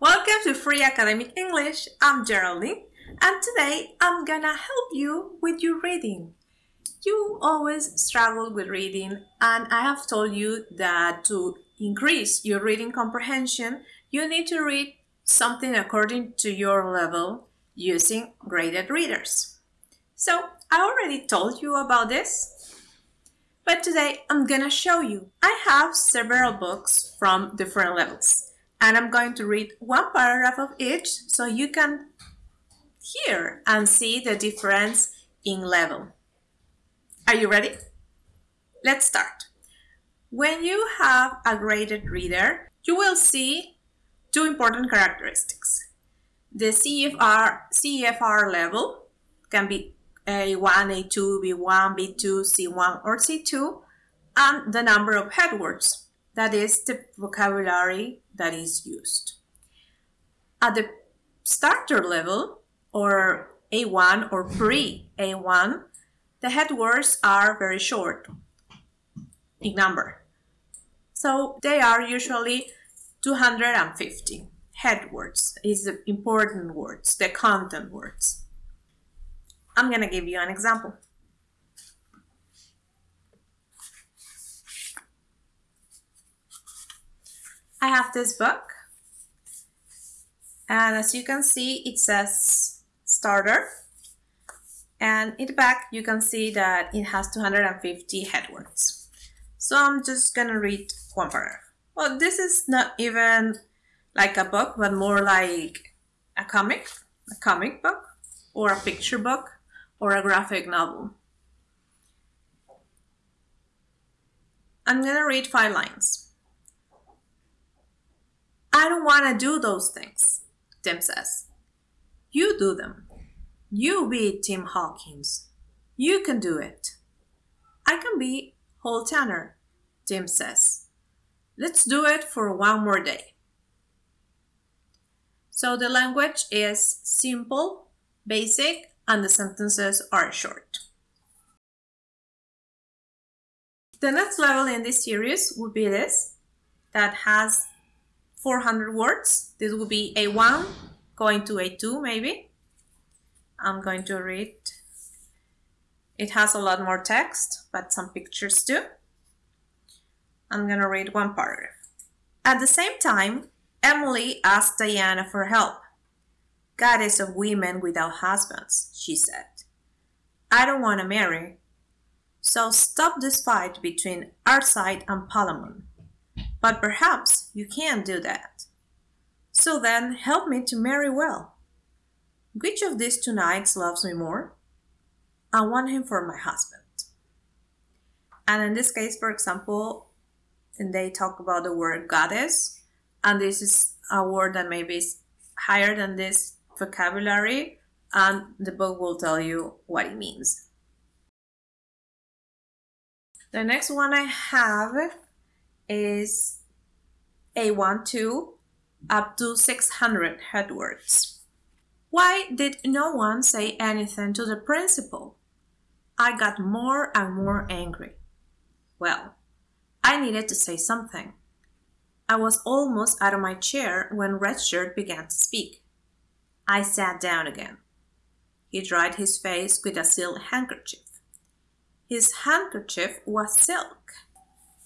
welcome to Free Academic English. I'm Geraldine and today I'm gonna help you with your reading. You always struggle with reading and I have told you that to increase your reading comprehension, you need to read something according to your level using graded readers. So I already told you about this, but today I'm gonna show you. I have several books from different levels and I'm going to read one paragraph of each so you can hear and see the difference in level. Are you ready? Let's start. When you have a graded reader, you will see two important characteristics. The CEFR, CEFR level can be A1, A2, B1, B2, C1, or C2, and the number of headwords that is the vocabulary that is used. At the starter level, or A1 or pre-A1, the head words are very short in number. So they are usually 250 head words is the important words, the content words. I'm gonna give you an example. I have this book. And as you can see it says starter. And in the back you can see that it has 250 headwords. So I'm just gonna read one paragraph well this is not even like a book but more like a comic a comic book or a picture book or a graphic novel. I'm gonna read five lines I don't want to do those things, Tim says. You do them. You be Tim Hawkins. You can do it. I can be Hall Tanner, Tim says. Let's do it for one more day. So the language is simple, basic, and the sentences are short. The next level in this series would be this, that has 400 words. This will be A1 going to A2 maybe. I'm going to read. It has a lot more text, but some pictures too. I'm going to read one paragraph. At the same time, Emily asked Diana for help. Goddess of women without husbands, she said. I don't want to marry. So stop this fight between Arcite and Palamon. But perhaps you can't do that. So then help me to marry well. Which of these two knights loves me more? I want him for my husband. And in this case, for example, and they talk about the word goddess, and this is a word that maybe is higher than this vocabulary, and the book will tell you what it means. The next one I have is A12 up to 600 headwords. Why did no one say anything to the principal? I got more and more angry. Well, I needed to say something. I was almost out of my chair when Redshirt began to speak. I sat down again. He dried his face with a silk handkerchief. His handkerchief was silk.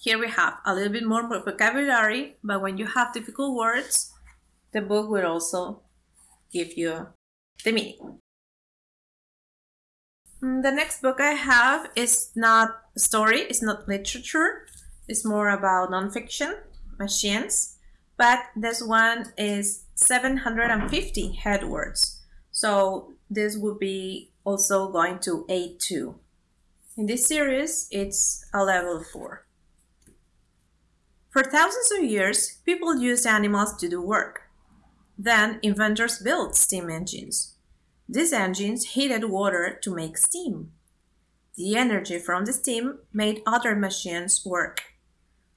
Here we have a little bit more vocabulary, but when you have difficult words, the book will also give you the meaning. Mm, the next book I have is not a story, it's not literature, it's more about nonfiction, machines, but this one is 750 head words. So this would be also going to A2. In this series, it's a level 4. For thousands of years, people used animals to do work. Then inventors built steam engines. These engines heated water to make steam. The energy from the steam made other machines work.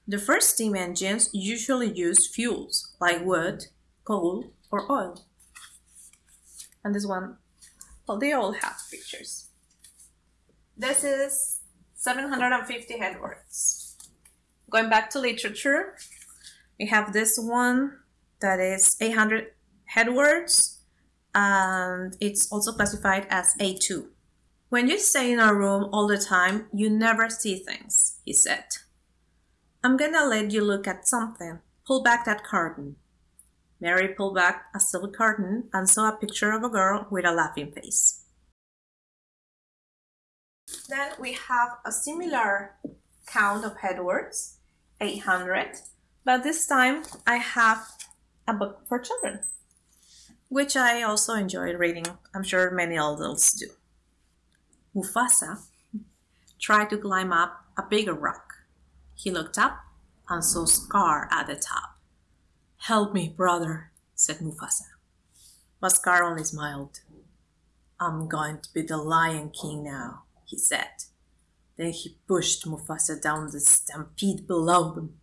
The first steam engines usually used fuels like wood, coal, or oil. And this one, well, they all have pictures. This is 750 headwords. Going back to literature, we have this one, that is 800 headwords and it's also classified as A2. When you stay in a room all the time, you never see things, he said. I'm gonna let you look at something. Pull back that curtain. Mary pulled back a silk curtain and saw a picture of a girl with a laughing face. Then we have a similar count of headwords, 800, but this time I have a book for children, which I also enjoy reading. I'm sure many adults do. Mufasa tried to climb up a bigger rock. He looked up and saw Scar at the top. Help me, brother, said Mufasa. But Scar only smiled. I'm going to be the Lion King now, he said. Then he pushed Mufasa down the stampede below them.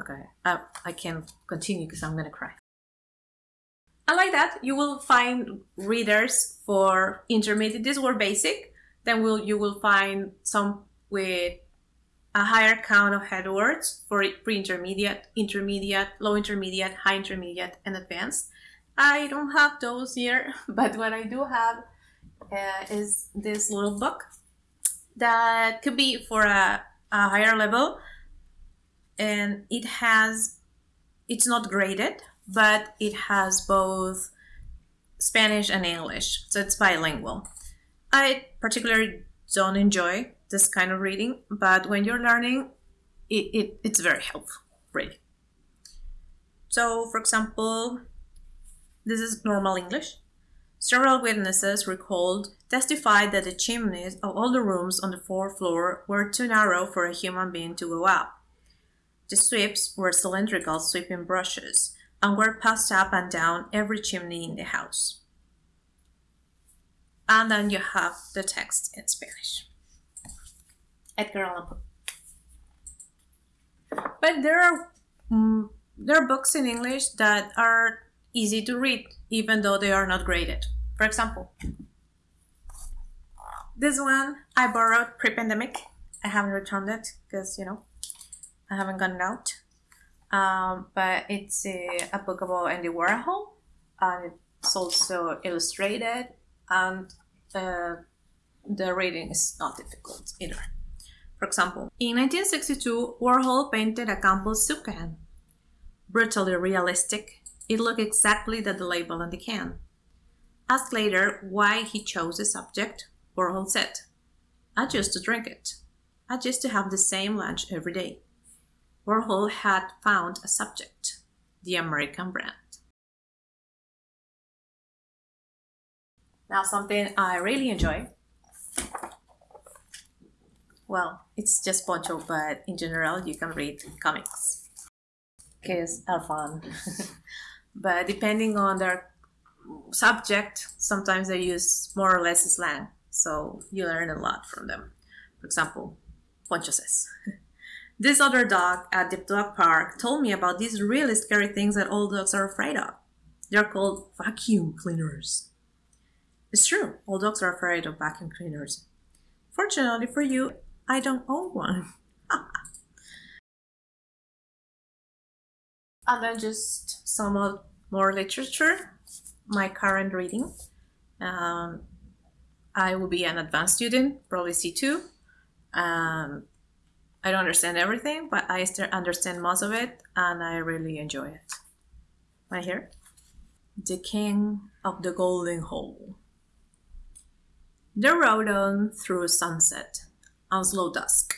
Okay, I, I can continue because I'm gonna cry. I like that. You will find readers for intermediate. These were basic. Then will you will find some with a higher count of headwords for pre-intermediate, intermediate, low intermediate, high intermediate, and advanced. I don't have those here, but what I do have uh, is this little book that could be for a, a higher level and it has it's not graded but it has both spanish and english so it's bilingual. I particularly don't enjoy this kind of reading but when you're learning it, it it's very helpful reading so for example this is normal english. Several witnesses recalled testified that the chimneys of all the rooms on the fourth floor were too narrow for a human being to go up. The sweeps were cylindrical sweeping brushes and were passed up and down every chimney in the house. And then you have the text in Spanish. Edgar Allan Poe. But there are mm, there are books in English that are easy to read, even though they are not graded. For example, this one I borrowed pre-pandemic. I haven't returned it because, you know, I haven't gotten out. Um, but it's a, a, book about Andy Warhol, and it's also illustrated, and uh, the reading is not difficult either. For example, in 1962, Warhol painted a Campbell soup can. Brutally realistic, it looked exactly like the label on the can. Asked later why he chose the subject, Warhol said, I used to drink it. I used to have the same lunch every day. Warhol had found a subject, the American brand. Now something I really enjoy. Well, it's just Poncho, but in general you can read comics. Because are fun. but depending on their subject, sometimes they use more or less slang. So you learn a lot from them. For example, Poncho says, This other dog at the dog park told me about these really scary things that all dogs are afraid of. They're called vacuum cleaners. It's true, all dogs are afraid of vacuum cleaners. Fortunately for you, I don't own one. and then just some more literature my current reading um, i will be an advanced student probably c2 um, i don't understand everything but i still understand most of it and i really enjoy it. Right here? The king of the golden hall. They rode on through sunset and slow dusk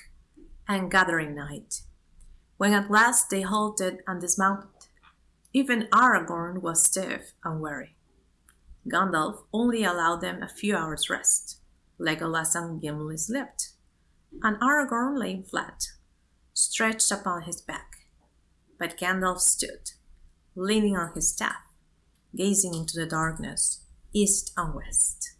and gathering night when at last they halted and dismounted, even Aragorn was stiff and weary. Gandalf only allowed them a few hours' rest. Legolas and Gimli slept, and Aragorn lay flat, stretched upon his back. But Gandalf stood, leaning on his staff, gazing into the darkness, east and west.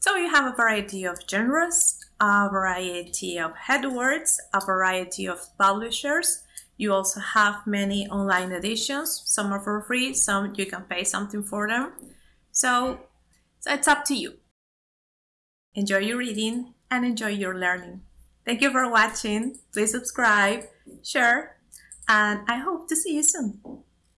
So you have a variety of genres a variety of headwords, a variety of publishers. You also have many online editions. Some are for free, some you can pay something for them. So, so it's up to you. Enjoy your reading and enjoy your learning. Thank you for watching. Please subscribe, share, and I hope to see you soon.